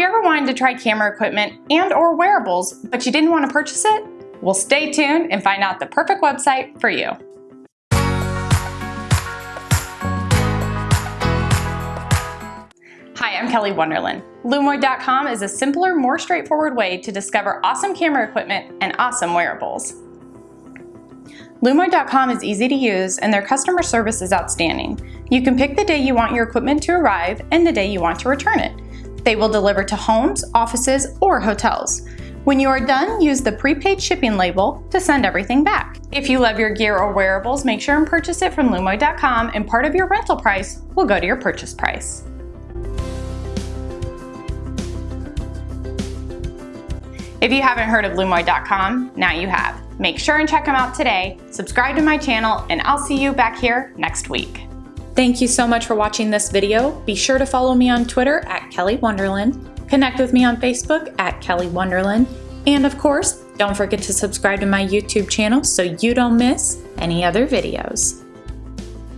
you ever wanted to try camera equipment and or wearables, but you didn't want to purchase it? Well, stay tuned and find out the perfect website for you. Hi, I'm Kelly Wonderland. Lumoid.com is a simpler, more straightforward way to discover awesome camera equipment and awesome wearables. Lumoid.com is easy to use and their customer service is outstanding. You can pick the day you want your equipment to arrive and the day you want to return it. They will deliver to homes, offices, or hotels. When you are done, use the prepaid shipping label to send everything back. If you love your gear or wearables, make sure and purchase it from Lumoid.com and part of your rental price will go to your purchase price. If you haven't heard of Lumoid.com, now you have. Make sure and check them out today, subscribe to my channel, and I'll see you back here next week. Thank you so much for watching this video. Be sure to follow me on Twitter at Kelly Wonderland, connect with me on Facebook at Kelly Wonderland, and of course, don't forget to subscribe to my YouTube channel so you don't miss any other videos.